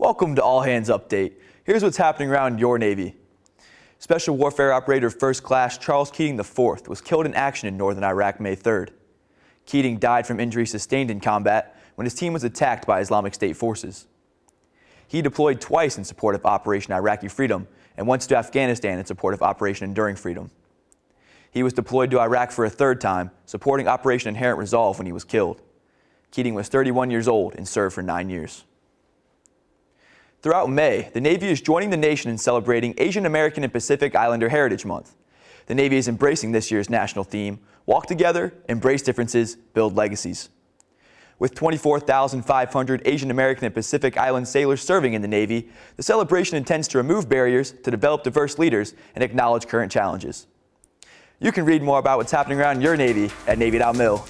Welcome to All Hands Update. Here's what's happening around your Navy. Special Warfare Operator First Class Charles Keating IV was killed in action in northern Iraq May 3rd. Keating died from injuries sustained in combat when his team was attacked by Islamic State forces. He deployed twice in support of Operation Iraqi Freedom and once to Afghanistan in support of Operation Enduring Freedom. He was deployed to Iraq for a third time, supporting Operation Inherent Resolve when he was killed. Keating was 31 years old and served for nine years. Throughout May, the Navy is joining the nation in celebrating Asian American and Pacific Islander Heritage Month. The Navy is embracing this year's national theme, Walk Together, Embrace Differences, Build Legacies. With 24,500 Asian American and Pacific Island sailors serving in the Navy, the celebration intends to remove barriers to develop diverse leaders and acknowledge current challenges. You can read more about what's happening around your Navy at Navy.mil.